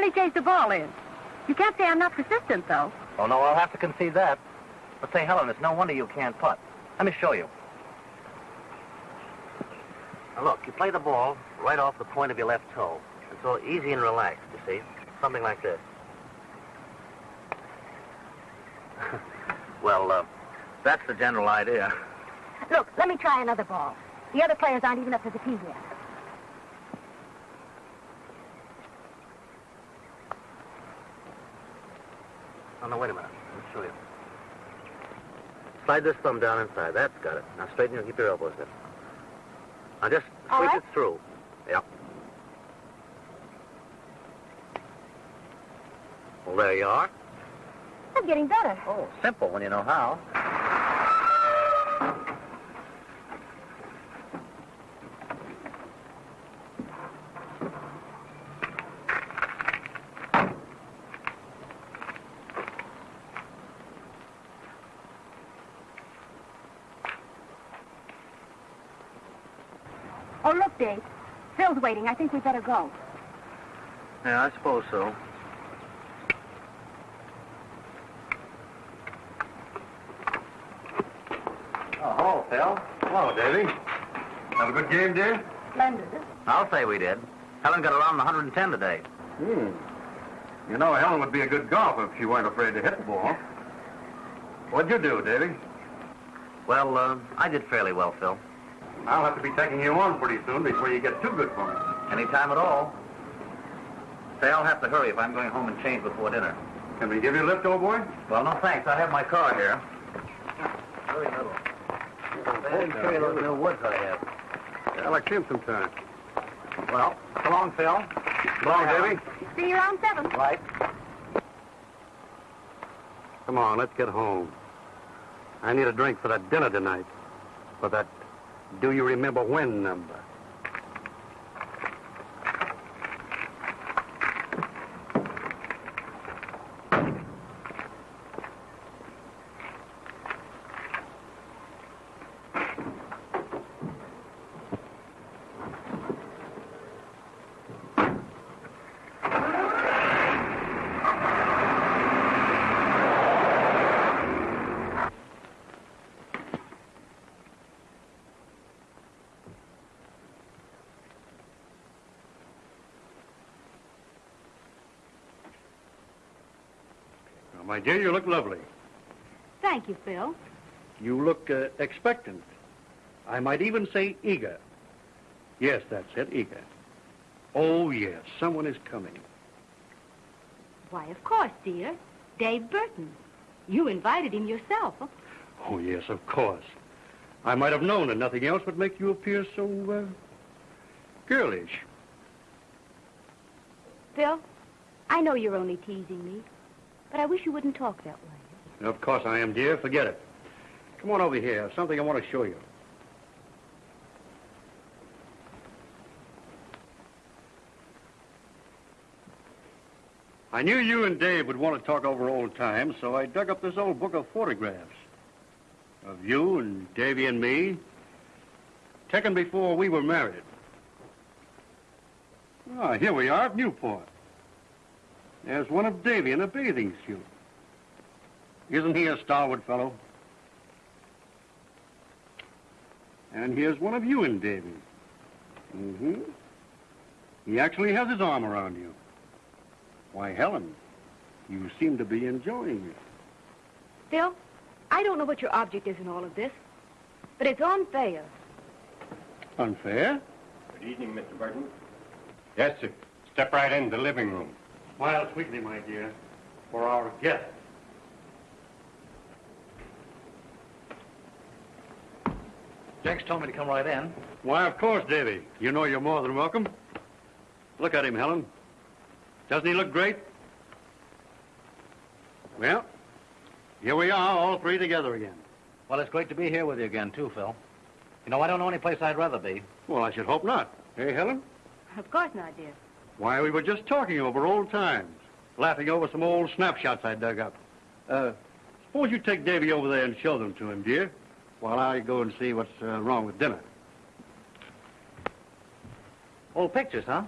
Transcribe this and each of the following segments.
Finally chased the ball in. You can't say I'm not persistent, though. Oh, no, I'll have to concede that. But say, Helen, it's no wonder you can't putt. Let me show you. Now, look, you play the ball right off the point of your left toe. It's so easy and relaxed, you see. Something like this. well, uh, that's the general idea. Look, let me try another ball. The other players aren't even up to the tee yet. Oh, no, wait a minute. Let me show you. Slide this thumb down inside. That's got it. Now straighten your, keep your elbows in. Now just All sweep right. it through. Yep. Well, there you are. I'm getting better. Oh, simple when you know how. Oh, look, Dave. Phil's waiting. I think we better go. Yeah, I suppose so. Oh, hello, Phil. Hello, Davy. Have a good game, dear? Splendid. I'll say we did. Helen got around 110 today. Hmm. You know, Helen would be a good golfer if she weren't afraid to hit the ball. What'd you do, Davy? Well, uh, I did fairly well, Phil. I'll have to be taking you on pretty soon before you get too good for me. Any time at all. Say, I'll have to hurry if I'm going home and change before dinner. Can we give you a lift, old boy? Well, no thanks. I have my car here. Very little. Holy Show you those new woods I have. Yeah, like him sometime. Well, so long, Phil. So long, Davy. See you around seven. Right. Come on, let's get home. I need a drink for that dinner tonight. For that do you remember when number. Now, my dear, you look lovely. Thank you, Phil. You look uh, expectant. I might even say eager. Yes, that's it, eager. Oh, yes, someone is coming. Why, of course, dear. Dave Burton. You invited him yourself. Oh, yes, of course. I might have known that nothing else would make you appear so, uh, girlish. Phil, I know you're only teasing me, but I wish you wouldn't talk that way. Of course I am, dear. Forget it. Come on over here. Something I want to show you. I knew you and Dave would want to talk over old times, so I dug up this old book of photographs of you and Davy and me, taken before we were married. Ah, here we are at Newport. There's one of Davy in a bathing suit. Isn't he a stalwart fellow? And here's one of you and Davy. Mm-hmm. He actually has his arm around you. Why, Helen, you seem to be enjoying it. Phil, I don't know what your object is in all of this, but it's unfair. Unfair? Good evening, Mr. Burton. Yes, sir. Step right in the living room. Smile sweetly, my dear, for our guest. Jenks told me to come right in. Why, of course, Davy. You know you're more than welcome. Look at him, Helen. Doesn't he look great? Well, here we are, all three together again. Well, it's great to be here with you again, too, Phil. You know, I don't know any place I'd rather be. Well, I should hope not. Hey, Helen? Of course not, dear. Why, we were just talking over old times, laughing over some old snapshots I dug up. Uh, suppose you take Davy over there and show them to him, dear, while I go and see what's uh, wrong with dinner. Old pictures, huh?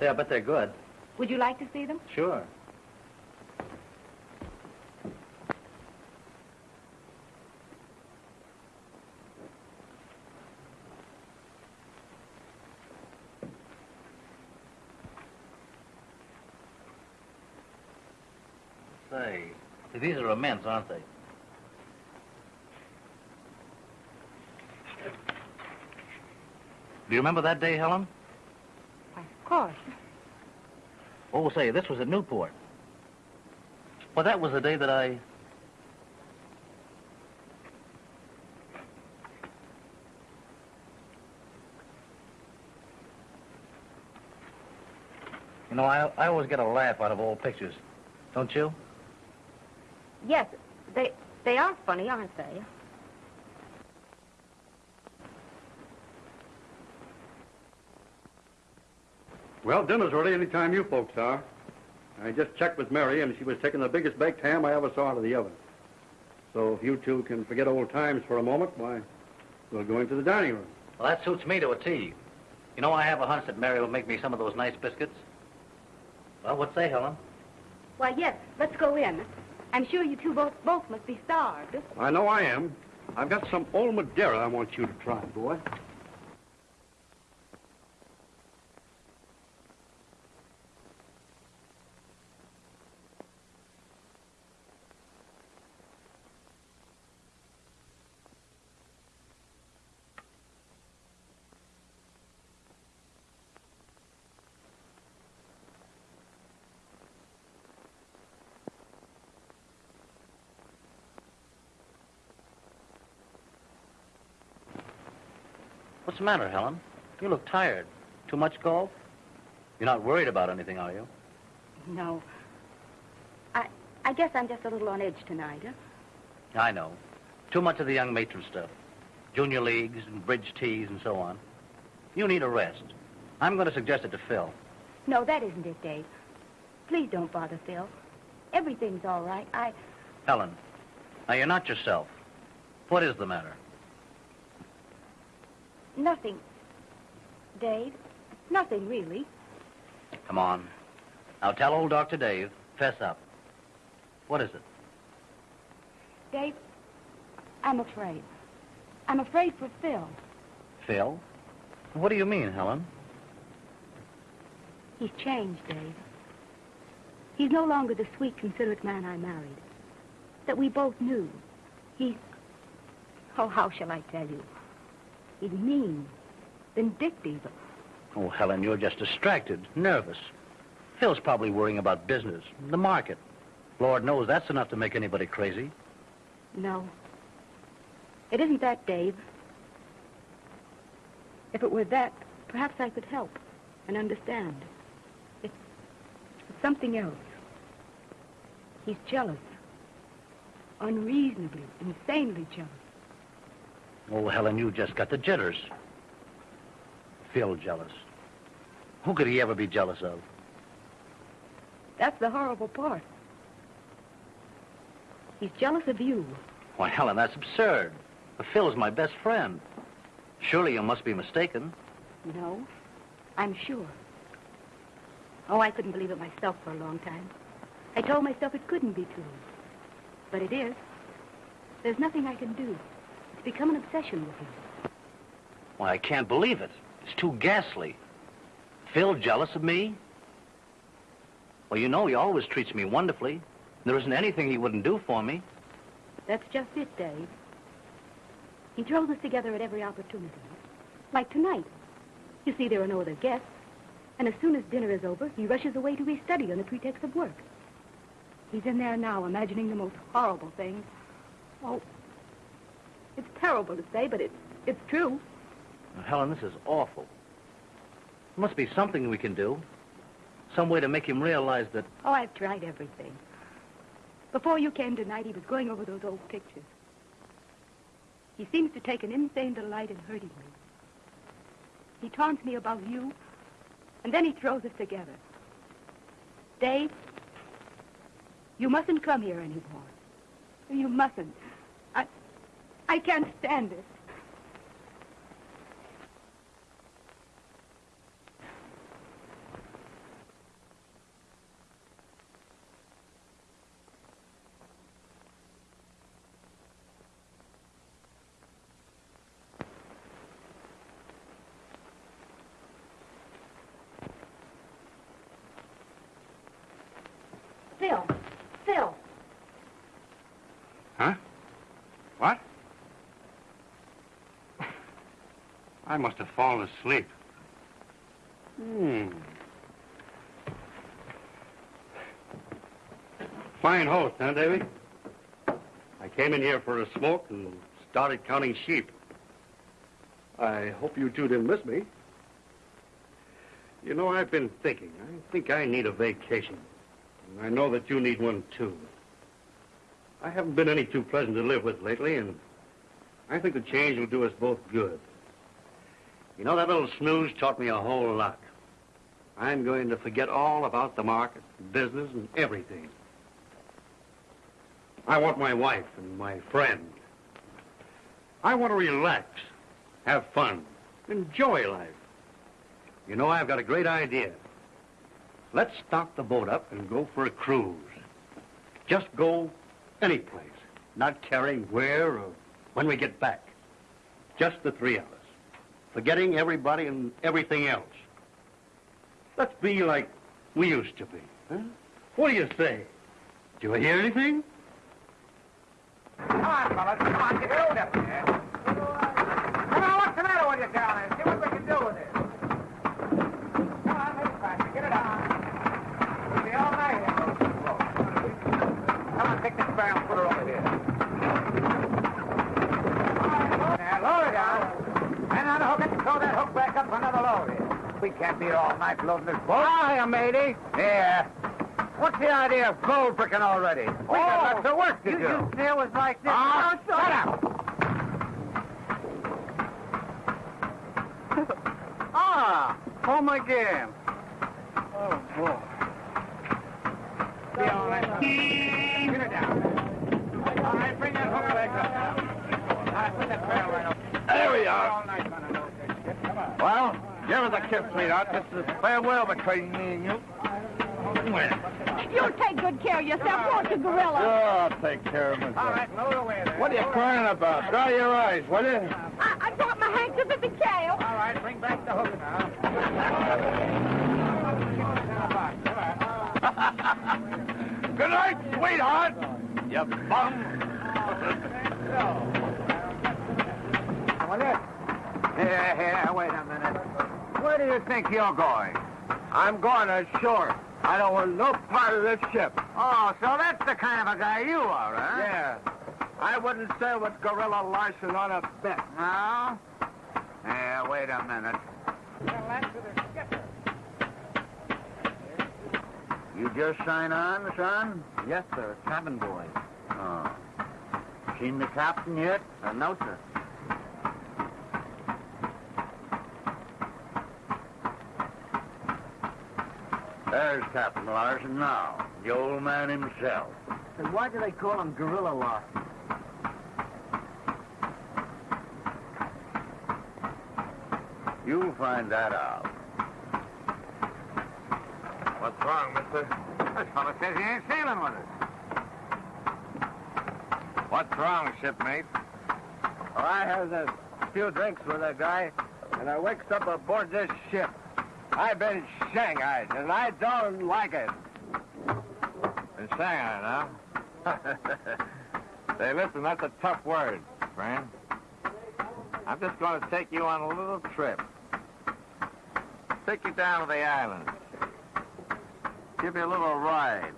Say, I bet they're good. Would you like to see them? Sure. Say, these are immense, aren't they? Do you remember that day, Helen? Why, of course. Oh, say, this was at Newport. Well, that was the day that I... You know, I, I always get a laugh out of old pictures. Don't you? Yes, they they are funny, aren't they? Well, dinner's ready any time you folks are. I just checked with Mary, and she was taking the biggest baked ham I ever saw out of the oven. So if you two can forget old times for a moment, why, we'll go into the dining room. Well, that suits me to a T. You know, I have a hunch that Mary will make me some of those nice biscuits. Well, what say, Helen? Why, yes. Let's go in. I'm sure you two both both must be starved. I know I am. I've got some old Madeira I want you to try, boy. What's the matter, Helen? You look tired. Too much golf? You're not worried about anything, are you? No. I I guess I'm just a little on edge tonight. Huh? I know. Too much of the young matron stuff. Junior leagues and bridge teas and so on. You need a rest. I'm going to suggest it to Phil. No, that isn't it, Dave. Please don't bother Phil. Everything's all right. I Helen, now you're not yourself. What is the matter? Nothing. Dave, nothing really. Come on. Now tell old Dr. Dave, fess up. What is it? Dave, I'm afraid. I'm afraid for Phil. Phil? What do you mean, Helen? He's changed, Dave. He's no longer the sweet, considerate man I married. That we both knew. He's... Oh, how shall I tell you? He's mean, vindictive. Oh, Helen, you're just distracted, nervous. Phil's probably worrying about business, the market. Lord knows that's enough to make anybody crazy. No. It isn't that, Dave. If it were that, perhaps I could help and understand. It's, it's something else. He's jealous. Unreasonably, insanely jealous. Oh, Helen, you just got the jitters. Phil jealous. Who could he ever be jealous of? That's the horrible part. He's jealous of you. Why, Helen, that's absurd. Phil's my best friend. Surely you must be mistaken. No, I'm sure. Oh, I couldn't believe it myself for a long time. I told myself it couldn't be true. But it is. There's nothing I can do. It's become an obsession with him. Why, I can't believe it. It's too ghastly. Phil jealous of me? Well, you know he always treats me wonderfully. There isn't anything he wouldn't do for me. That's just it, Dave. He throws us together at every opportunity. Like tonight. You see, there are no other guests. And as soon as dinner is over, he rushes away to his study on the pretext of work. He's in there now, imagining the most horrible things. Oh, it's terrible to say, but it's, it's true. Now, Helen, this is awful. There must be something we can do. Some way to make him realize that... Oh, I've tried everything. Before you came tonight, he was going over those old pictures. He seems to take an insane delight in hurting me. He taunts me about you, and then he throws us together. Dave, you mustn't come here anymore. You mustn't. I, can't stand it. I must have fallen asleep. Hmm. Fine host, huh, Davy? I came in here for a smoke and started counting sheep. I hope you two didn't miss me. You know, I've been thinking. I think I need a vacation. And I know that you need one, too. I haven't been any too pleasant to live with lately, and I think the change will do us both good. You know, that little snooze taught me a whole lot. I'm going to forget all about the market, business, and everything. I want my wife and my friend. I want to relax, have fun, enjoy life. You know, I've got a great idea. Let's stock the boat up and go for a cruise. Just go any place, not caring where or when we get back. Just the three of us, forgetting everybody and everything else. Let's be like we used to be. Huh? What do you say? Do you hear anything? Come on, fellas. Come on, get out up there. Come on, what's the matter with you down there? See what we can do with it. Come on, make it faster. Get it on. We'll be all. Come on, take this barrel and put her over here. Now, lower it And unhook it and throw that hook back up for another load. We can't be here all night loading this boat. Hiya, matey. Yeah. What's the idea of gold picking already? We got lots of work to You do. say it was like this. Ah, Oh, shut up! Ah, home again. Oh, boy. Be all right. Get it down. All right, bring that hook back up now. All right, put that barrel right up. There we are. All night running those things. Come on. Well, give us a kiss, sweetheart. This is farewell between me and you. You'll take good care of yourself, won't you, Gorilla? I'll take care of All myself. right, load away there. What are you crying about? Dry your eyes, will you? I, I dropped my handkerchief at the jail. All right, bring back the hook now. Good night, sweetheart. You bum. Well, it. Here, here, wait a minute. Where do you think you're going? I'm going ashore. I don't want no part of this ship. Oh, so that's the kind of a guy you are, huh? Yeah. I wouldn't sail with Gorilla Larson on a bet. No? Yeah, wait a minute. You just sign on, son? Yes, sir. Cabin boy. Oh. Seen the captain yet? Uh, no, sir. There's Captain Larson now, the old man himself. Then why do they call him Gorilla Larson? You'll find that out. What's wrong, mister? This fellow says he ain't sailing with us. What's wrong, shipmate? Well, I had a few drinks with a guy, and I wakes up aboard this ship. I've been shanghaied, and I don't like it. Been shanghaied, huh? Say, listen, that's a tough word, friend. I'm just going to take you on a little trip. Take you down to the islands. Give you a little ride.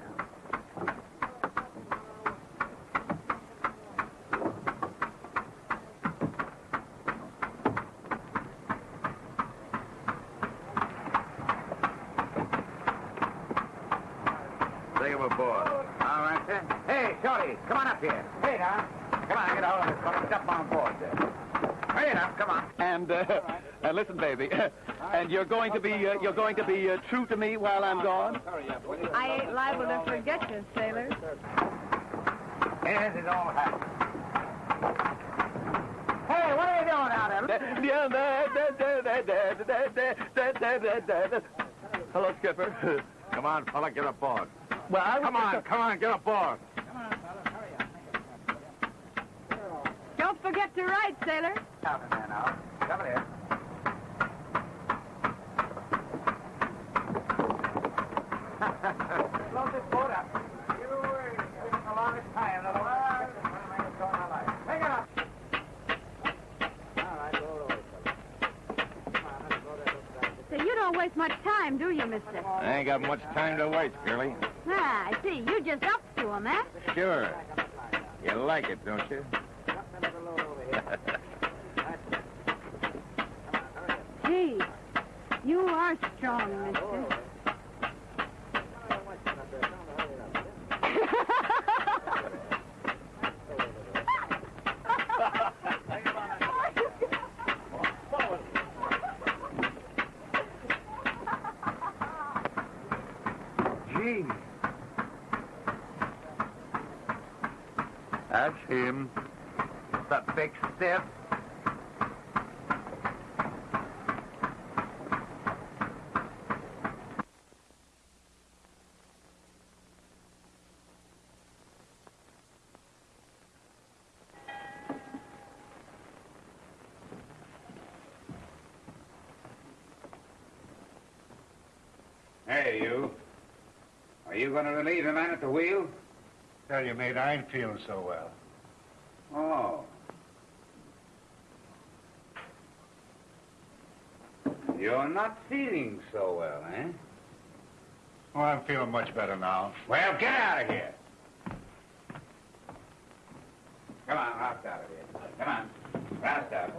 Take him aboard. All right, sir. Hey, Shorty, come on up here. Hey, now. Come on, get a hold of this fellow. Jump on board there. Hurry now, come on. And uh, uh, listen, baby, and you're going to be uh, you're going to be uh, true to me while I'm gone. I ain't liable to forget you, sailor. Here's his old hat. Hey, what are you doing out there? Hello, Skipper. Come on, fella, get aboard. Well, I Come on, come on, get aboard. Come on, fellas, hurry up. Don't forget to write, sailor. Out in there now. Come here. Load this boat up. You were in the longest time. Another one. This one might have gone my life. Take it up. All right, roll over, fella. don't waste much time, do you, mister? I ain't got much time to waste, girlie. Ah, I see. You just up to him, eh? Sure. You like it, don't you? Gee, you are strong, mister. Gee. That's him. The big stiff. Hey, you. Are you going to relieve the man at the wheel? Tell you, mate, I ain't feeling so well. Oh. You're not feeling so well, eh? Oh, I'm feeling much better now. Well, get out of here. Come on, roust out of here. Come on. Roust out.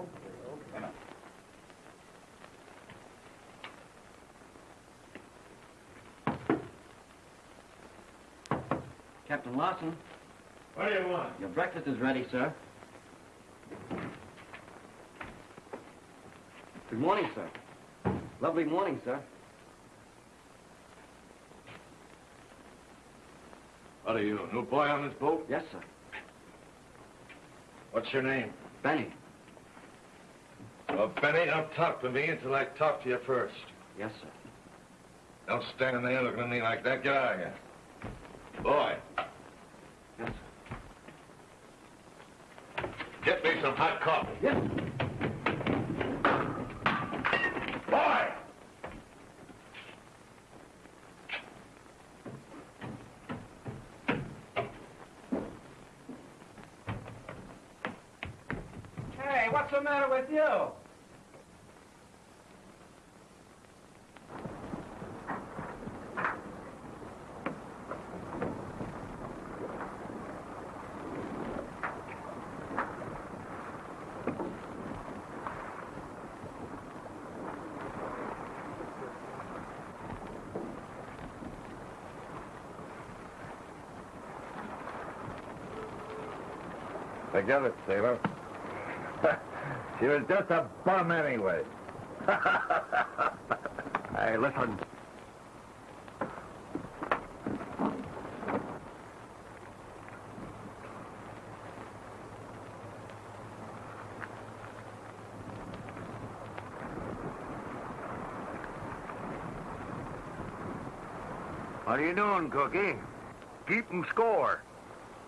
Come on. Captain Larson, What do you want? your breakfast is ready, sir. Good morning, sir. Lovely morning, sir. What are you, a new boy on this boat? Yes, sir. What's your name? Benny. Well, Benny, don't talk to me until I talk to you first. Yes, sir. Don't stand there looking at me like that. Get out of here. Boy, Yes, sir. get me some hot coffee. Yes. Boy! Hey, what's the matter with you? Forget it, sailor. she was just a bum anyway. hey, listen. What are you doing, Cookie? Keeping score.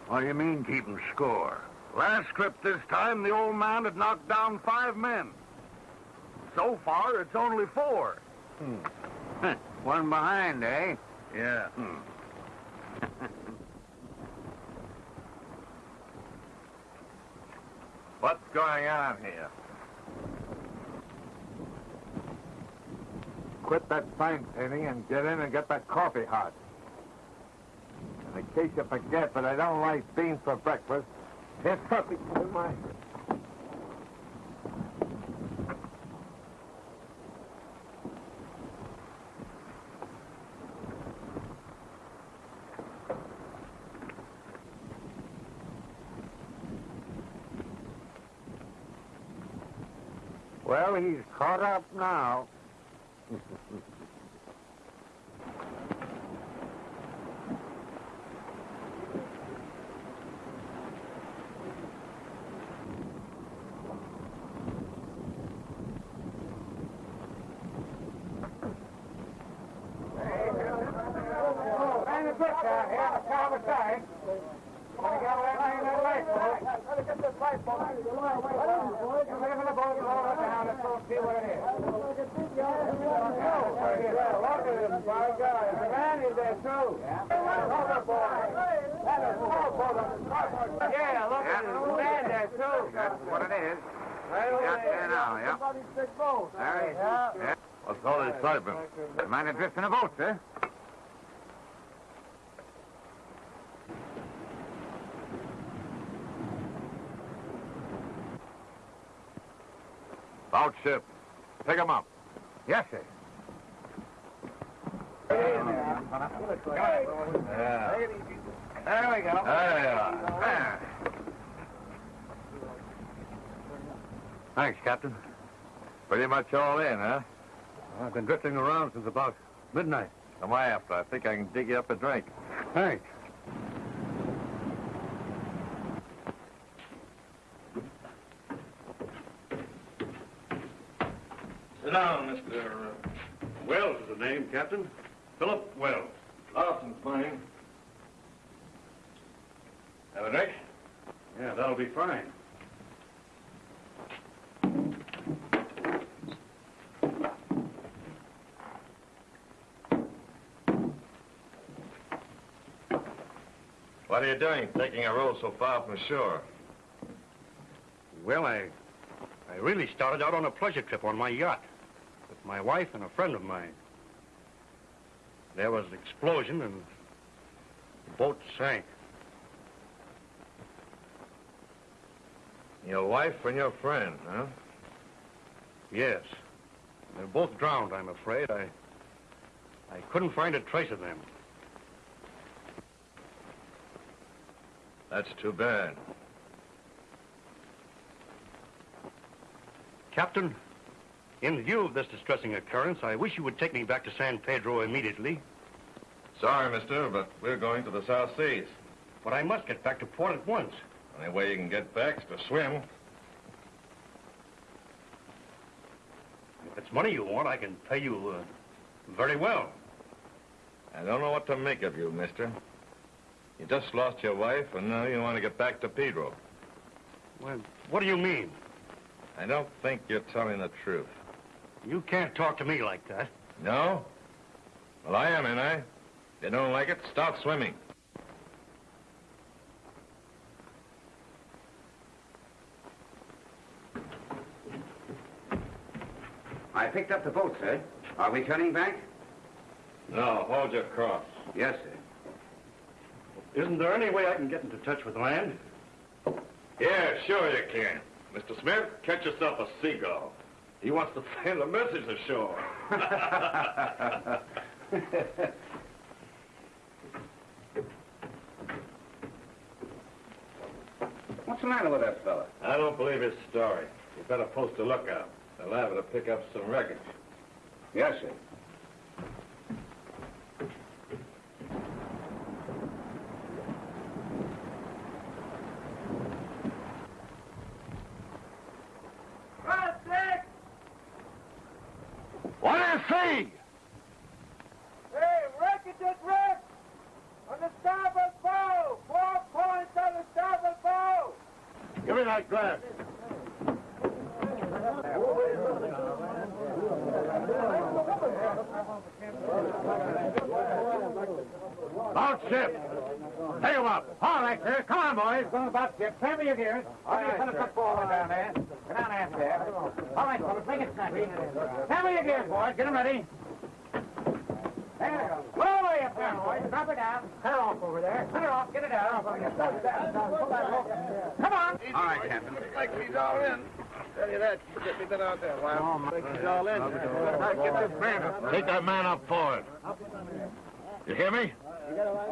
What do you mean, keeping score? Last trip this time, the old man had knocked down five men. So far, it's only four. Hmm. One behind, eh? Yeah. Hmm. What's going on here? Quit that sign painting and get in and get that coffee hot. In case you forget that I don't like beans for breakfast, here's coffee for my... Well, he's caught up now. Hang the book down here, the top of side. When you got that line, that light bulb. Let me get this light bulb. You live in the boat, roll it down, let's go see what it is. Right here. Look at him, by God. The man is there, too. Overboard. That is overboard on the starboard. Yeah, look at. The man there, too. That's what it is. Right over there. now, yeah. Somebody's big boat. There. Yeah. Yeah. What's all the excitement? Mind adrift in a boat, sir? Out ship. Pick 'em up. Yes, sir. Yeah. There we go. There you are. Thanks, Captain. Pretty much all in, huh? I've been drifting around since about midnight. Come after. I think I can dig you up a drink. Thanks. Sit down, Mr. Wells is the name, Captain. Philip Wells. Larson's mine. Have a drink? Yeah, that'll be fine. What are you doing, taking a row so far from shore? Well, I, I really started out on a pleasure trip on my yacht with my wife and a friend of mine. There was an explosion and the boat sank. Your wife and your friend, huh? Yes. They're both drowned, I'm afraid. I, I couldn't find a trace of them. That's too bad. Captain, in view of this distressing occurrence, I wish you would take me back to San Pedro immediately. Sorry, mister, but we're going to the South Seas. But I must get back to port at once. Only way you can get back is to swim. If it's money you want, I can pay you uh, very well. I don't know what to make of you, mister. You just lost your wife, and now you want to get back to Pedro. Well, what do you mean? I don't think you're telling the truth. You can't talk to me like that. No? Well, I am, ain't I? If you don't like it, stop swimming. I picked up the boat, sir. Are we turning back? No, hold your cross. Yes, sir. Isn't there any way I can get into touch with land? Yeah, sure you can. Mr. Smith, catch yourself a seagull. He wants to send a message ashore. What's the matter with that fella? I don't believe his story. You better post a lookout. They're liable to pick up some wreckage. Yes, sir. What do you see? Hey, wreckage is wrecked! On the starboard bow! Four points on the starboard bow! Give me that glass. About ship. Take him up. All right, sir. Come on, boys. Going about ship. Turn me your gears. All right, fella, cut forward down there. Get down after there. All right, fellas, make it snappy. Turn me your gears, boys. Get them ready. There you go. Pull away up there, boys. Drop it down. Cut her off over there. Cut her off. Get it down. Come on. All right, Captain. Like he's all in. Tell you that. You get me that out there a while. Oh, he's all in. Get this man up. Take that man up forward. You hear me?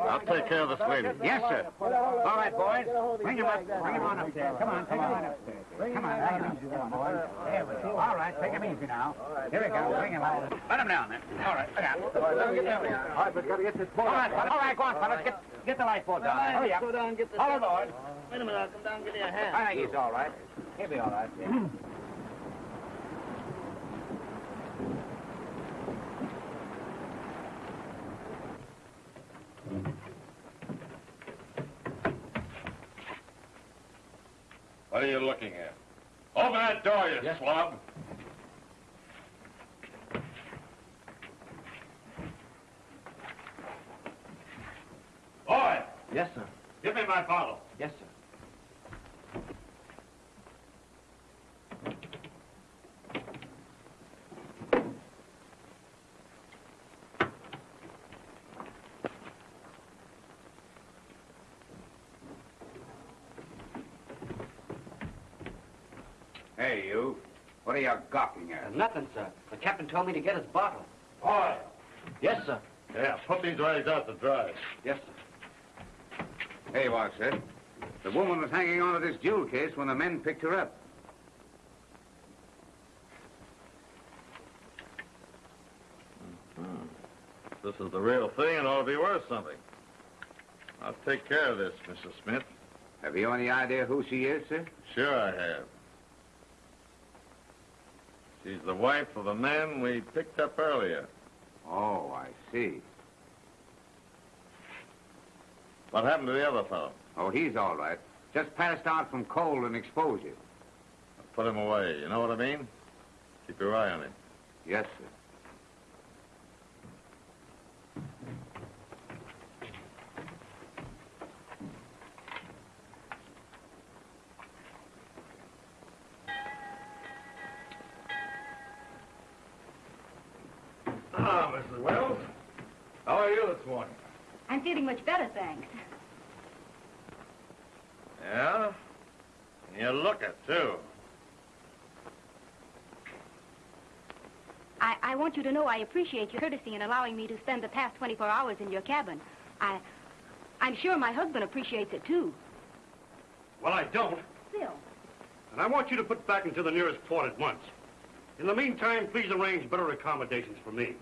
I'll take care of this lady. Yes, sir. All right, boys. Bring him up. Bring him on upstairs. Come on, take him on upstairs. Come on, take him easy there, boys. There we go. All right, take him easy now. Here we go. Bring him on. Let him down there. All right, let him. All right, we've got to get this boat. All right, all right, go on, fellas. Get, get the lifeboat down there. Hurry up. Go down and get the... Hold on. Wait a minute, I'll come down and give you a hand. I think he's all right. He'll be all right. Yeah. What are you looking at? Open that door, you swab. Boy, Yes, sir. give me my bottle. Yes, sir. Hey, you. What are you gawking at? Nothing, sir. The captain told me to get his bottle. Boy. Yes, sir. Yeah, put these rags out to dry. Yes, sir. Hey, Watson. The woman was hanging on to this jewel case when the men picked her up. Mm-hmm. This is the real thing and ought to be worth something. I'll take care of this, Mrs. Smith. Have you any idea who she is, sir? Sure I have. She's the wife of the man we picked up earlier. Oh, I see. What happened to the other fellow? Oh, he's all right. Just passed out from cold and exposure. Put him away. You know what I mean? Keep your eye on him. Yes, sir. Much better, thanks. Yeah? And you look it, too. I, I want you to know I appreciate your courtesy in allowing me to spend the past 24 hours in your cabin. I, I'm sure my husband appreciates it, too. Well, I don't. Phil. And I want you to put back into the nearest port at once. In the meantime, please arrange better accommodations for me.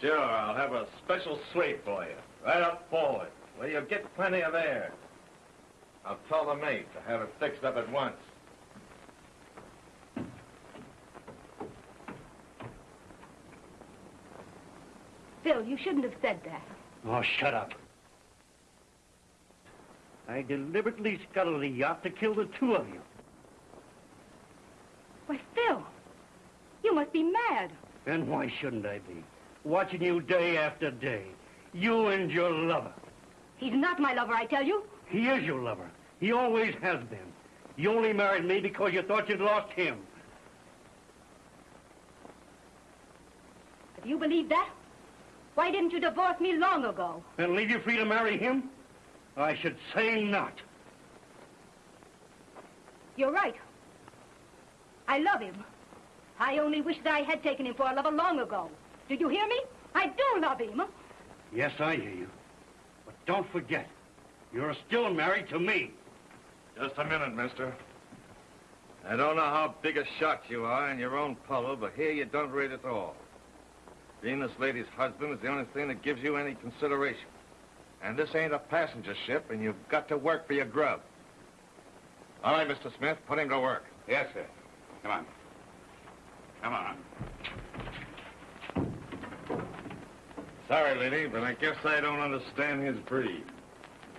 Sure, I'll have a special suite for you. Right up forward, where you'll get plenty of air. I'll tell the mate to have it fixed up at once. Phil, you shouldn't have said that. Oh, shut up. I deliberately scuttled the yacht to kill the two of you. Why, Phil, you must be mad. Then why shouldn't I be? Watching you day after day. You and your lover. He's not my lover, I tell you. He is your lover. He always has been. You only married me because you thought you'd lost him. If you believe that, why didn't you divorce me long ago? And leave you free to marry him? I should say not. You're right. I love him. I only wish that I had taken him for a lover long ago. Did you hear me? I do love him. Yes, I hear you. But don't forget, you're still married to me. Just a minute, mister. I don't know how big a shot you are in your own puddle, but here you don't rate at all. Being this lady's husband is the only thing that gives you any consideration. And this ain't a passenger ship, and you've got to work for your grub. All right, Mr. Smith, put him to work. Yes, sir. Come on. Come on. Sorry, lady, but I guess I don't understand his breed.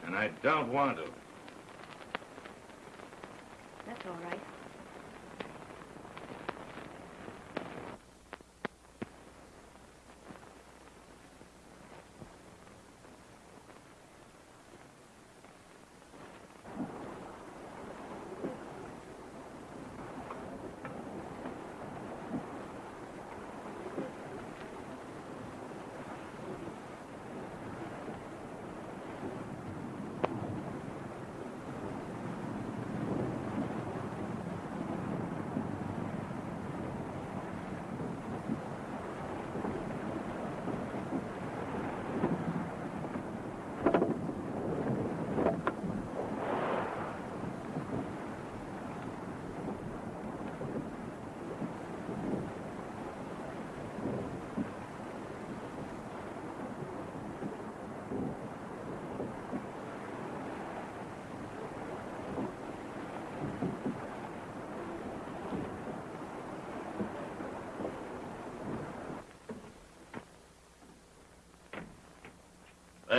And I don't want to. That's all right.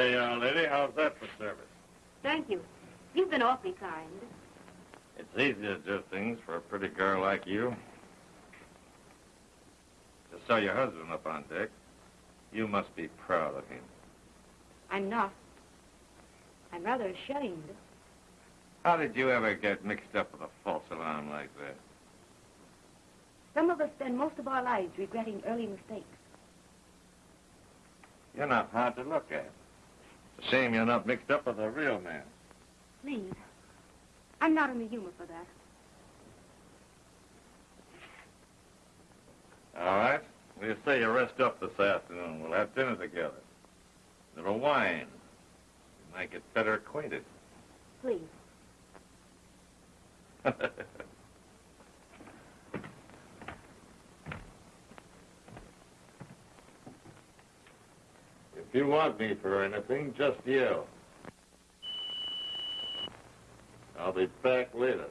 Hey, young lady, how's that for service? Thank you. You've been awfully kind. It's easy to do things for a pretty girl like you. To sew your husband up on deck, you must be proud of him. I'm not. I'm rather ashamed. How did you ever get mixed up with a false alarm like that? Some of us spend most of our lives regretting early mistakes. You're not hard to look at. Shame you're not mixed up with a real man. Please. I'm not in the humor for that. All right. We'll say you rest up this afternoon. We'll have dinner together. A little wine. You might get better acquainted. Please. you want me for anything, just yell. I'll be back later.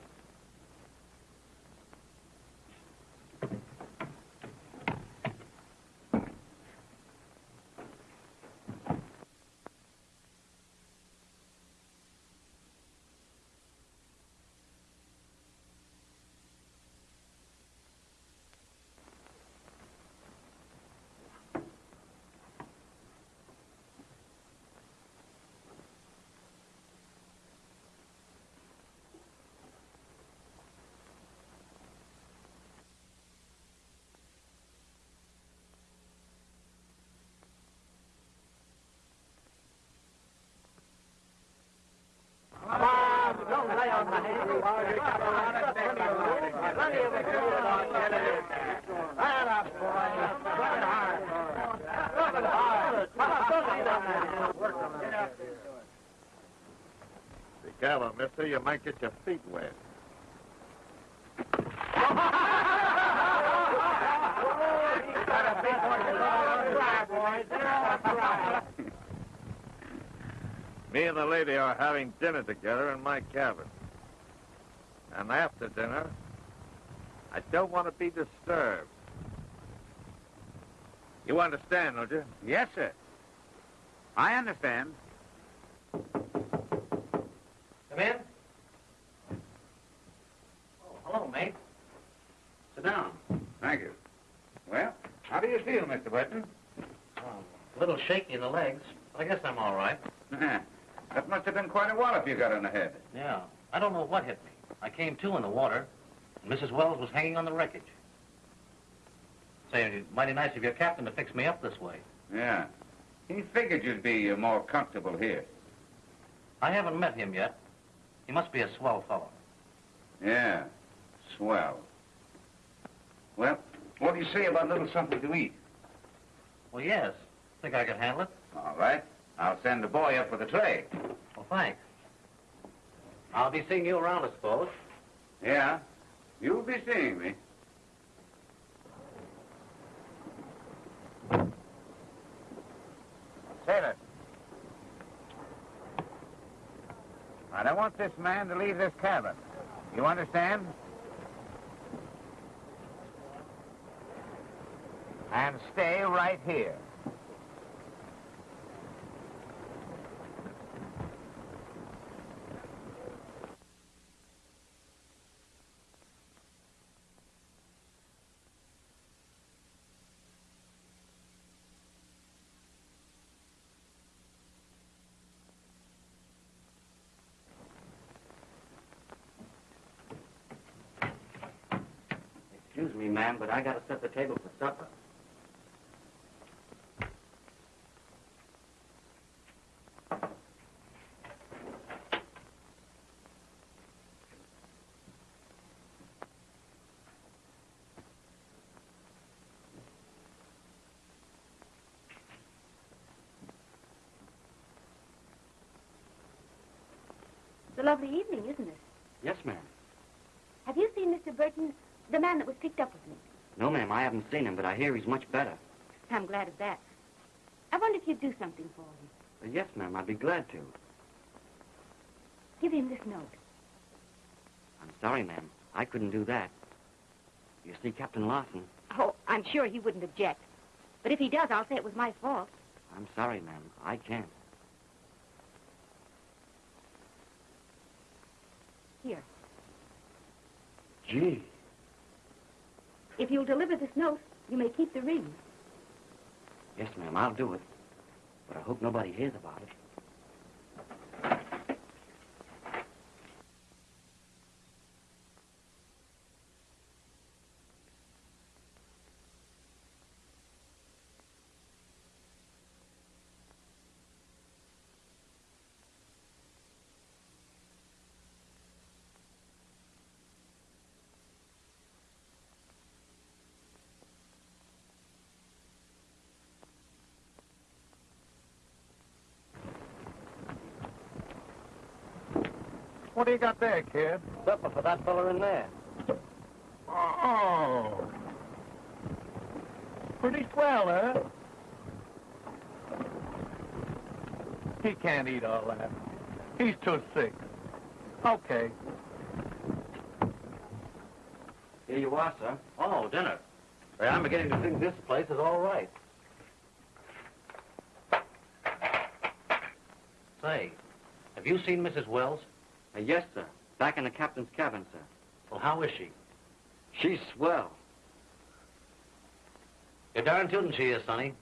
Be careful, mister. You might get your feet wet. Me and the lady are having dinner together in my cabin. And after dinner, I don't want to be disturbed. You understand, don't you? Yes, sir. I understand. Come in. Oh, hello, mate. Sit down. Thank you. Well, how do you feel, Mr. Burton? Oh, a little shaky in the legs, but I guess I'm all right. that must have been quite a wallop you got on the head. Yeah. I don't know what hit me. I came to in the water, and Mrs. Wells was hanging on the wreckage. Say, mighty nice of your captain to fix me up this way. Yeah. He figured you'd be uh, more comfortable here. I haven't met him yet. He must be a swell fellow. Yeah. Swell. Well, what do you say about a little something to eat? Well, yes. Think I can handle it? All right. I'll send the boy up with the tray. Well, thanks. I'll be seeing you around, I suppose. Yeah. You'll be seeing me. Sailor. I don't want this man to leave this cabin. You understand? And stay right here. Excuse me, ma'am, but I gotta set the table for supper. Lovely evening, isn't it? Yes, ma'am. Have you seen Mr. Burton, the man that was picked up with me? No, ma'am, I haven't seen him, but I hear he's much better. I'm glad of that. I wonder if you'd do something for him. Uh, yes, ma'am, I'd be glad to. Give him this note. I'm sorry, ma'am. I couldn't do that. You see, Captain Larson, Oh, I'm sure he wouldn't object. But if he does, I'll say it was my fault. I'm sorry, ma'am. I can't. Here. Gee. If you'll deliver this note, you may keep the ring. Yes, ma'am, I'll do it. But I hope nobody hears about it. What do you got there, kid? Supper for that fella in there. Oh. Pretty swell, huh? He can't eat all that. He's too sick. Okay. Here you are, sir. Oh, dinner. Say, I'm beginning to think this place is all right. Say, have you seen Mrs. Wells? Uh, yes, sir. Back in the captain's cabin, sir. Well, how is she? She's swell. You're darn tootin' she is, Sonny.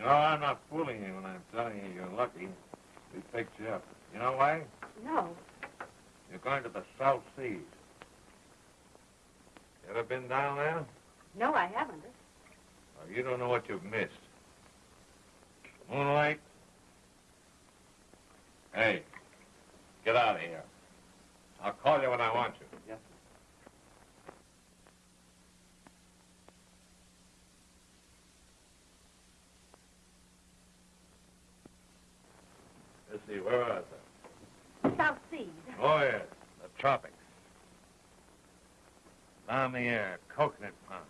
You know, I'm not fooling you when I'm telling you you're lucky. We picked you up. You know why? No. You're going to the South Seas. You ever been down there? No, I haven't. Oh, you don't know what you've missed. Moonlight? Hey, get out of here. I'll call you when I want you. Yes, Let's see, where are they? South Seas. Oh, yes, the tropics. Balmy air, coconut palm.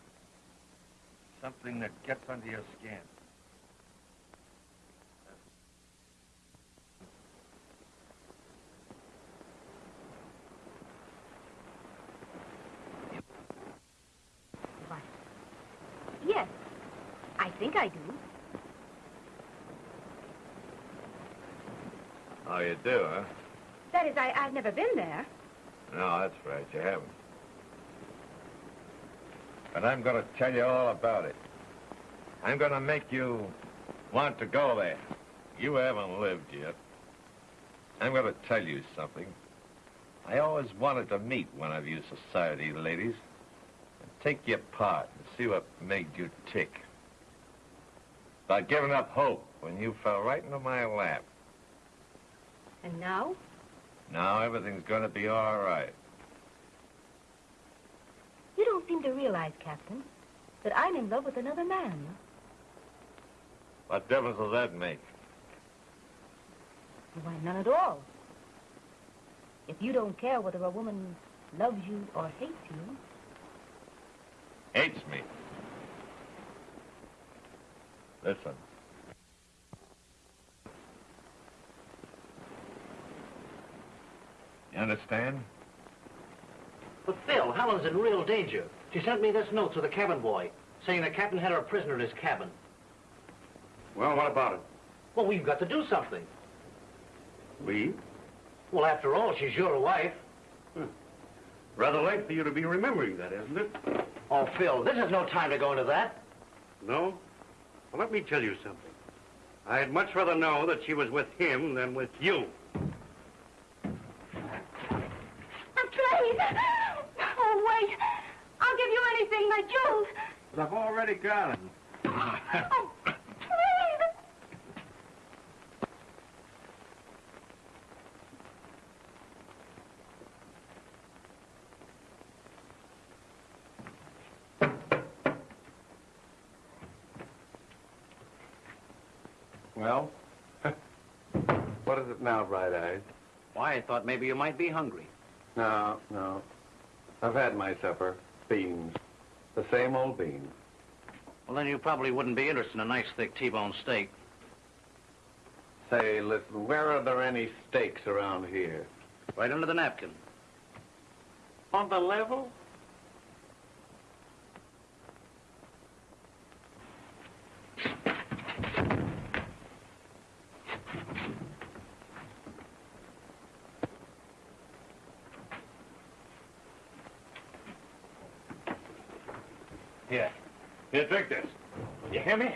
Something that gets under your skin. Yes. I think I do. Oh, you do, huh? That is, I, I've never been there. No, that's right, you haven't. But I'm going to tell you all about it. I'm going to make you want to go there. You haven't lived yet. I'm going to tell you something. I always wanted to meet one of you society ladies and take you apart and see what made you tick. About giving up hope when you fell right into my lap. And now? Now everything's going to be all right. You don't seem to realize, Captain, that I'm in love with another man. What difference does that make? Why, none at all. If you don't care whether a woman loves you or hates you, Hates me. Listen. You understand? But Phil, Helen's in real danger. She sent me this note to the cabin boy, saying the captain had her a prisoner in his cabin. Well, what about it? Well, we've got to do something. We? Well, after all, she's your wife. Rather late for you to be remembering that, isn't it? Oh, Phil, this is no time to go into that. No? Well, let me tell you something. I'd much rather know that she was with him than with you. Please! Oh, wait. I'll give you anything, my jewels. But I've already got him. Oh, now, Bright Eyes? Why, I thought maybe you might be hungry. No, no. I've had my supper. Beans. The same old beans. Well, then you probably wouldn't be interested in a nice, thick T-bone steak. Say, listen, where are there any steaks around here? Right under the napkin. On the level? Drink this. You hear me?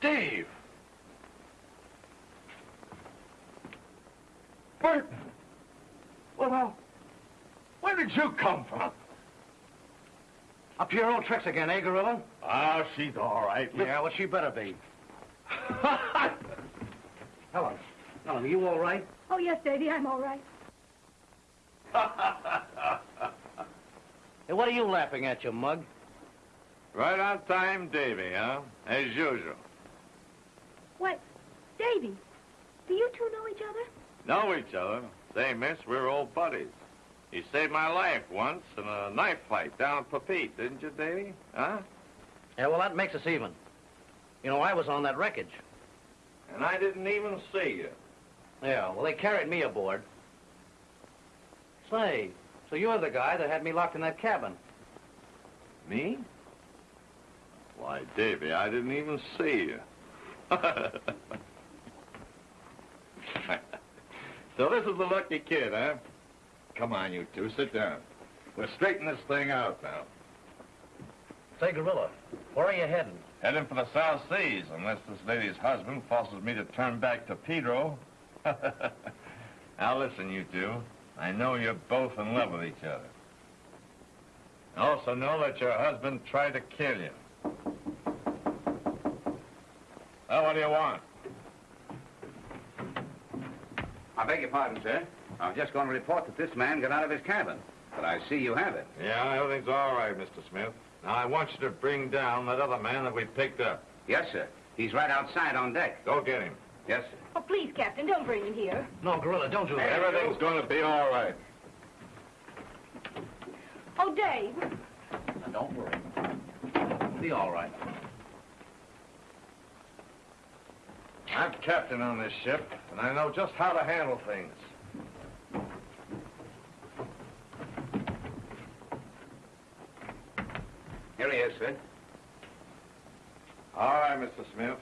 Dave! Burton! Well, now, where did you come from? Up to your old tricks again, eh, Gorilla? Ah, she's all right. Yeah, well, she better be. Helen, Helen, are you all right? Oh, yes, Davy, I'm all right. Hey, what are you laughing at, you mug? right on time, Davy, huh? As usual. What? Davy, do you two know each other? Know each other. Say, miss, we're old buddies. You saved my life once in a knife fight down at Papeete, didn't you, Davy? Huh? Yeah, well, that makes us even. You know, I was on that wreckage. And I didn't even see you. Yeah, well, they carried me aboard. Say, so you're the guy that had me locked in that cabin. Me? Why, Davy, I didn't even see you. so this is the lucky kid, huh? Come on, you two, sit down. We'll straighten this thing out now. Say, Gorilla, where are you heading? Heading for the South Seas, unless this lady's husband forces me to turn back to Pedro. now listen, you two. I know you're both in love with each other. I also know that your husband tried to kill you. Well, what do you want? I beg your pardon, sir. I was just going to report that this man got out of his cabin. But I see you have it. Yeah, everything's all right, Mr. Smith. Now, I want you to bring down that other man that we picked up. Yes, sir. He's right outside on deck. Go get him. Yes, sir. Oh, please, Captain, don't bring him here. No, Gorilla, don't do that. Everything's going to be all right. Oh, Dave. Now, don't worry. It'll be all right. I'm captain on this ship, and I know just how to handle things. Here he is, sir. All right, Mr. Smith.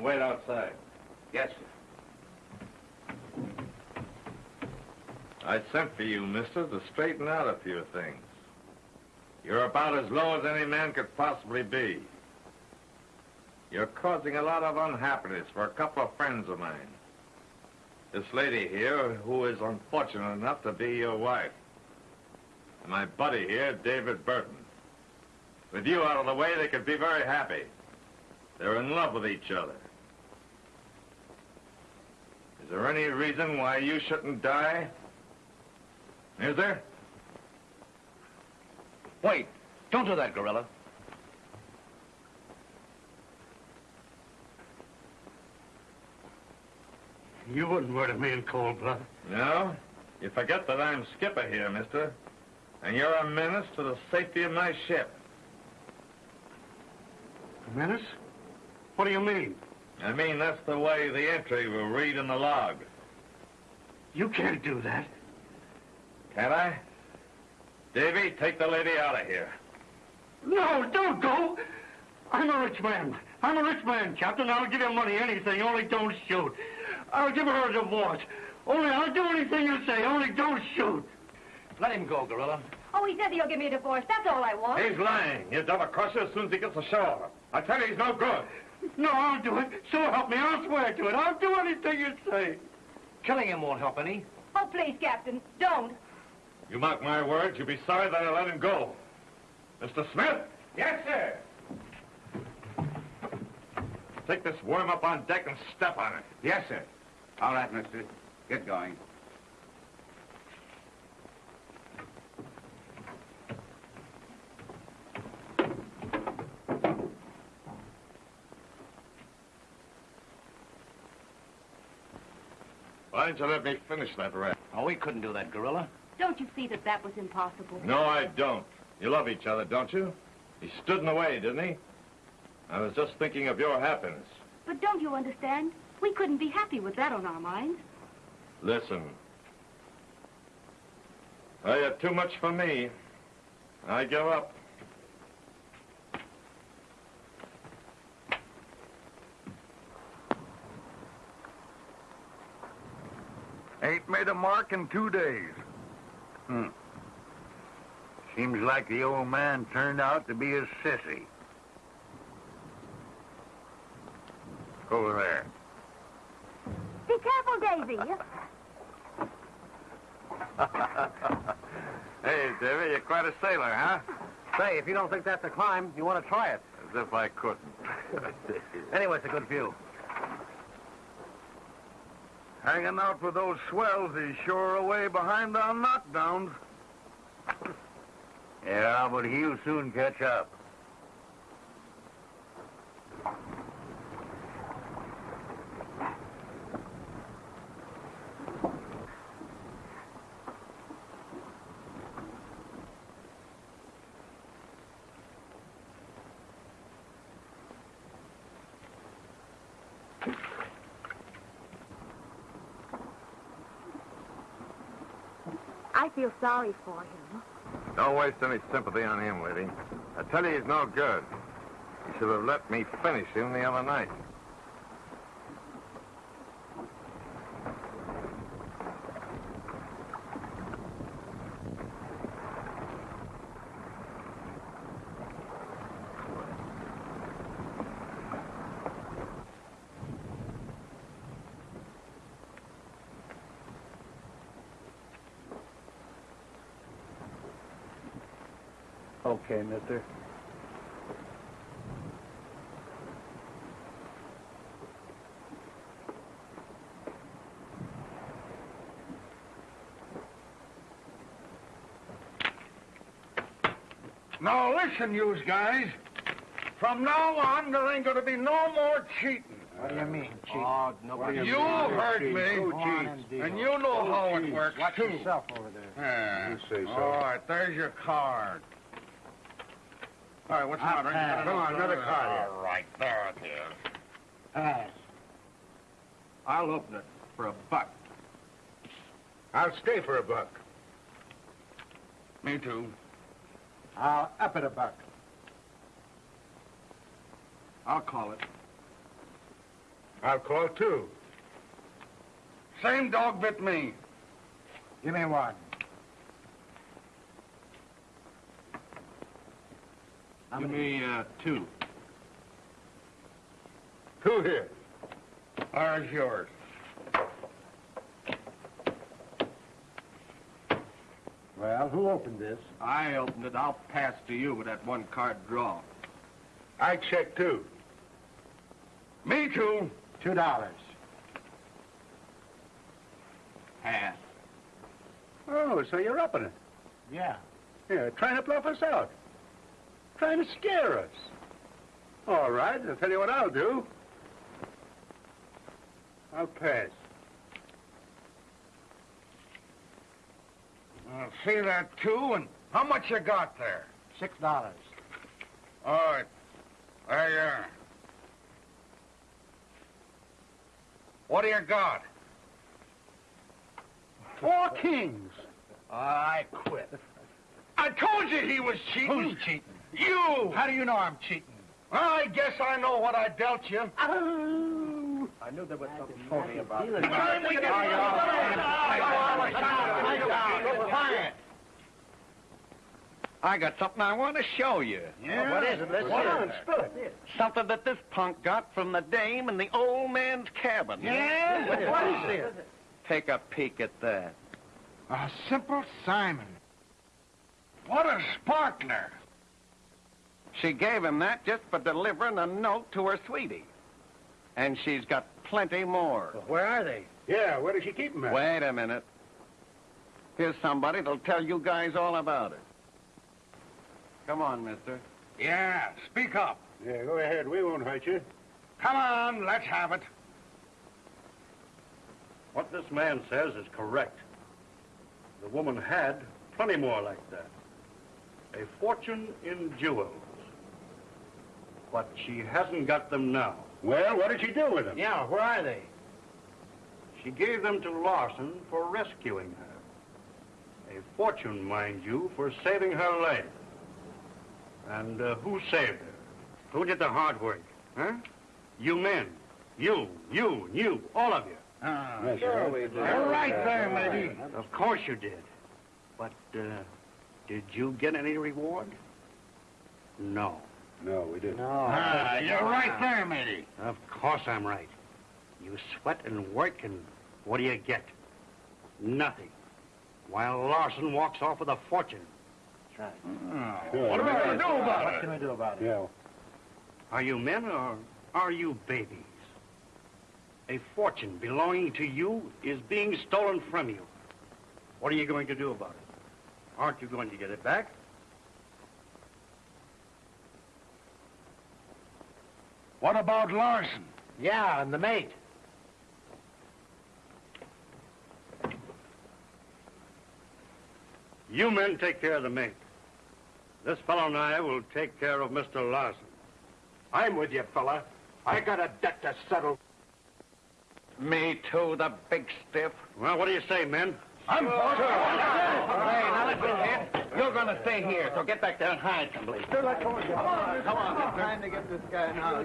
Wait outside. Yes, sir. I sent for you, mister, to straighten out a few things. You're about as low as any man could possibly be. You're causing a lot of unhappiness for a couple of friends of mine. This lady here, who is unfortunate enough to be your wife. And my buddy here, David Burton. With you out of the way, they could be very happy. They're in love with each other. Is there any reason why you shouldn't die? Is there? Wait, don't do that, Gorilla. You wouldn't murder me in cold blood. No? You forget that I'm skipper here, mister. And you're a menace to the safety of my ship. A menace? What do you mean? I mean, that's the way the entry will read in the log. You can't do that. Can I? Davy, take the lady out of here. No, don't go. I'm a rich man. I'm a rich man, Captain. I'll give you money, anything, only don't shoot. I'll give her a divorce. Only I'll do anything you say, only don't shoot. Let him go, Gorilla. Oh, he says he'll give me a divorce. That's all I want. He's lying. He'll double cross you as soon as he gets ashore. I tell you, he's no good. No, I'll do it. So help me. I'll swear to it. I'll do anything you say. Killing him won't help any. Oh, please, Captain, don't. You mark my words, you'll be sorry that I let him go. Mr. Smith, Yes, sir. take this worm up on deck and step on it. Yes, sir. All right, mister. Get going. Why didn't you let me finish that rap? Oh, we couldn't do that, Gorilla. Don't you see that that was impossible? No, I don't. You love each other, don't you? He stood in the way, didn't he? I was just thinking of your happiness. But don't you understand? We couldn't be happy with that on our minds. Listen. Well, you're too much for me. I give up. Ain't made a mark in two days. Hmm. Seems like the old man turned out to be a sissy. Over there. Be careful, Davy. hey, Davy, you're quite a sailor, huh? Say, if you don't think that's a climb, you want to try it. As if I couldn't. Anyway, it's a good view. Hanging out with those swells is sure away behind on knockdowns. Yeah, but he'll soon catch up. I feel sorry for him. Don't waste any sympathy on him, Liddy. I tell you, he's no good. He should have let me finish him the other night. Okay, mister. Now listen, yous guys. From now on, there ain't gonna be no more cheating. What do you mean, Chief? Oh, You heard me, Go and and you know oh, how it works Watch too. yourself over there. Yeah. You say so. All right, there's your card. All right, what's the matter? pass. Come on, another card here. All right, there it is. Pass. I'll open it for a buck. I'll stay for a buck. Me too. I'll up it a buck. I'll call it. I'll call too. Same dog bit me. Give me one. How Give many? me uh, two. Two here. There's yours. Well, who opened this? I opened it. I'll pass to you with that one card draw. I check too. Me too. Two dollars. Pass. Oh, so you're upping it. Yeah. Yeah, trying to bluff us out. Trying to scare us. All right, I'll tell you what I'll do. I'll pass. Uh, see that too, and how much you got there? Six dollars. All right. There you are. What do you got? Four kings. I quit. I told you he was cheating. Who's cheating? You! How do you know I'm cheating? I guess I know what I dealt you. I knew there was something phony about it. Time we get- Quiet. I got something I want to show you. Yeah? What is it? Let's What hear on, it. spill it. Something that this punk got from the dame in the old man's cabin. Yeah? What is this? Take a peek at that. A simple Simon. What a sparkler. She gave him that just for delivering a note to her sweetie. And she's got plenty more. Where are they? Yeah, where does she keep them at? Wait a minute. Here's somebody that'll tell you guys all about it. Come on, mister. Yeah, speak up. Yeah, go ahead. We won't hurt you. Come on, let's have it. What this man says is correct. The woman had plenty more like that. A fortune in jewels. But she hasn't got them now. Well, what did she do with them? Yeah, where are they? She gave them to Larson for rescuing her. A fortune, mind you, for saving her life. And uh, who saved her? Who did the hard work? Huh? You men. You, you, and you, all of you. Ah, yes, sure sir. we did. You're right there, Yeah. matey. Of course you did. But, uh, did you get any reward? No. No, we didn't. Ah, you're right there, matey. Of course I'm right. You sweat and work, and what do you get? Nothing. While Larson walks off with a fortune. Yeah. What are we going to do about it? What can we do about it? Yeah. Are you men or are you babies? A fortune belonging to you is being stolen from you. What are you going to do about it? Aren't you going to get it back? What about Larson? Yeah, and the mate. You men take care of the mate. This fellow and I will take care of Mr. Larson. I'm with you, fella. I got a debt to settle. Me too, the big stiff. Well, what do you say, men? I'm for Hey, now listen, kid. You're gonna stay here, so get back there and hide someplace. Come on, come on. Come on. I'm trying to get this guy now.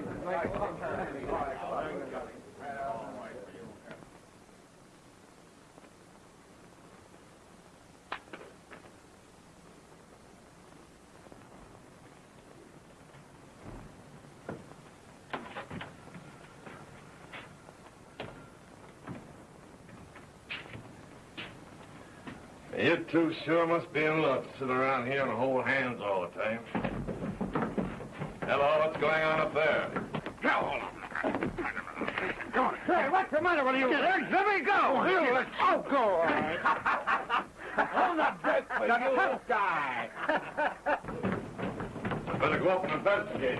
You two sure must be in love to sit around here and hold hands all the time. Hello, what's going on up there? Come on. Hey, what's the matter with you? Let me go. Oh, here, let's oh, go. Hold that break for you. tough guy. I better go up and investigate.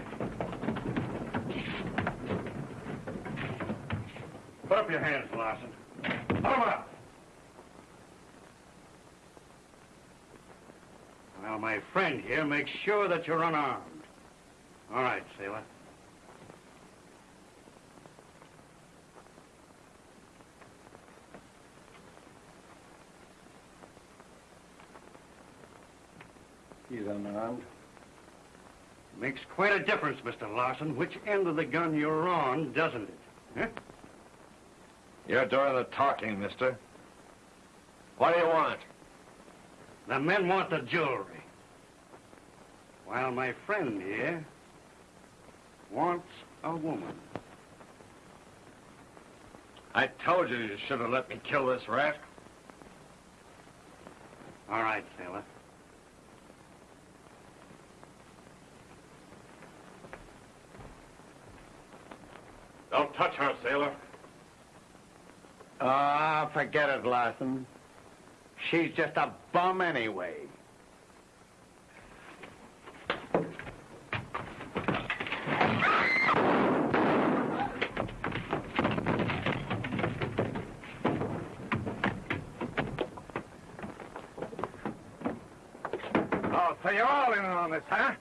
Put up your hands, Larson. Put 'em up. Well, my friend here makes sure that you're unarmed. All right, sailor. He's unarmed. Makes quite a difference, Mr. Larson, which end of the gun you're on, doesn't it? Huh? You're doing the talking, mister. What do you want? The men want the jewelry. While my friend here wants a woman. I told you you should have let me kill this rat. All right, sailor. Don't touch her, sailor. Ah, forget it, Larson. She's just a bum anyway. Oh, so you're this, huh?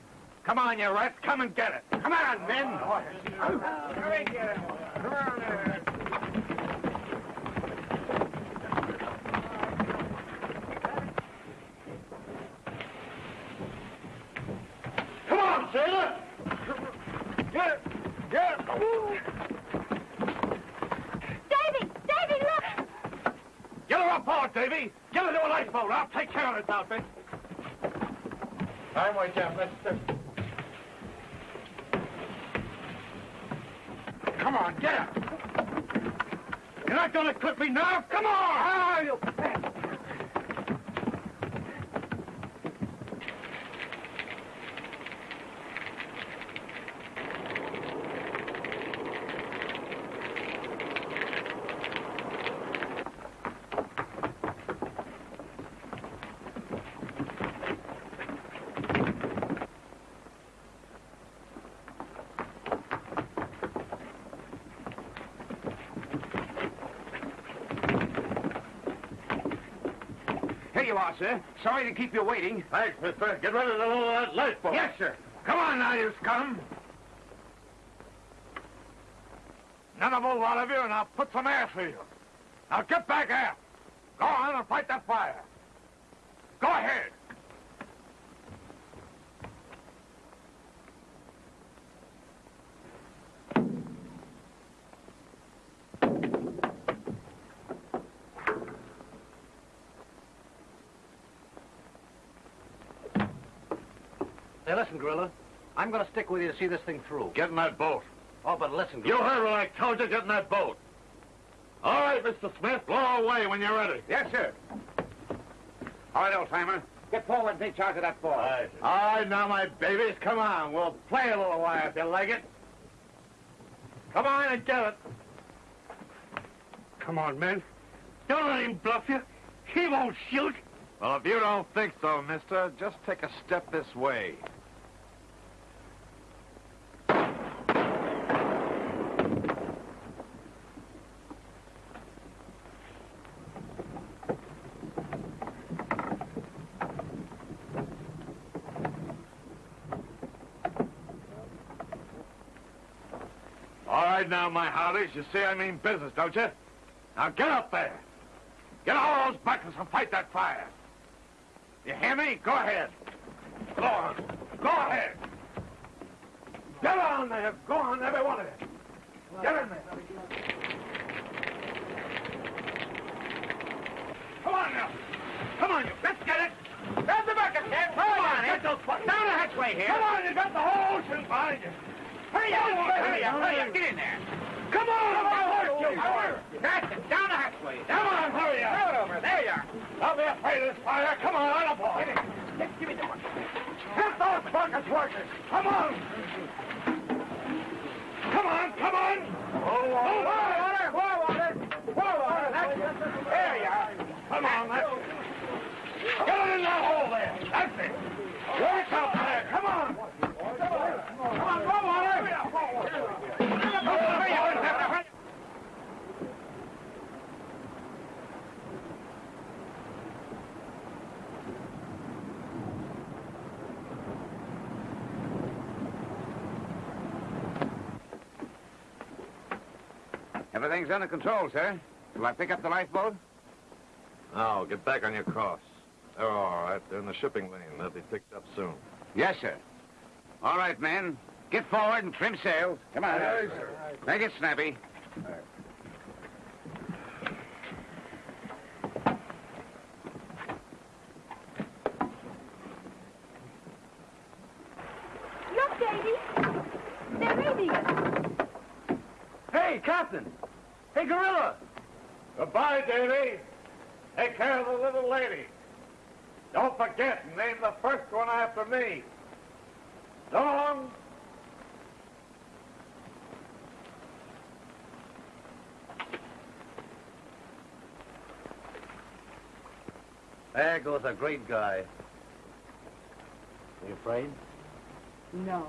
Come on, you rats. Come and get it. Come on, men. Hurry, get it. Come on there. Come on, sailor! Get it. Get it. Davy! Davy, look! Get her up board, Davy. Get her to a lifeboat. I'll take care of this outfit. I'm with you, mister. Come on, get her. You're not to clip me now. Come on. Ah, you... Here you are, sir. Sorry to keep you waiting. Thanks, mister. Get ready to load that lifeboat. Yes, sir. Come on now, you scum. None of a lot of you, and I'll put some air through you. Now get back aft. Go on and fight that fire. Go ahead. Hey, listen, Gorilla. I'm going to stick with you to see this thing through. Get in that boat. Oh, but listen, Gorilla. You heard what I told you. Get in that boat. All right, Mr. Smith. Blow away when you're ready. Yes, sir. All right, old timer. Get forward and take charge of that boy. All right. All right, now, my babies, come on. We'll play a little while if you like it. Come on and get it. Come on, men. Don't let him bluff you. He won't shoot. Well, if you don't think so, mister, just take a step this way. All right now, my hearties. You see I mean business, don't you? Now get up there. Get all those buckets and fight that fire. You hear me? Go ahead. Go on. Go ahead. Get on there. Go on, every one of you. Get in there. Come on now. Come on, you. Let's get it. Grab the bucket, Ted. Come on, get those buckets. Down the hatchway here. Come on, you got the whole ocean behind you. Hurry up, hurry up, hurry up. Get in there. Come on, Come on, horse That's it. Down the hatchway. Come on, hurry up. Throw it over. There you are. Don't be afraid of this fire. Come on, on aboard. Get in. Give me the one. Get those buckets working. Come on. Come on, come on. Oh, water, water, water, water, water. That's it. There you are. Come on, that's it. Get it in that hole there. That's it. Work up there. Come on. Come on, go, water. Hurry up. Hurry up. Hurry up. Everything's under control, sir. Will I pick up the lifeboat? Now, get back on your course. They're all right. They're in the shipping lane. They'll be picked up soon. Yes, sir. All right, men. Get forward and trim sails. Come on. Aye, sir. Make it snappy. Look, Davy. They're raiding us. Hey, Captain. Hey, Gorilla. Goodbye, Davy. Take care of the little lady. Don't forget, and name the first one after me. So long. There goes a great guy. Are you afraid? No.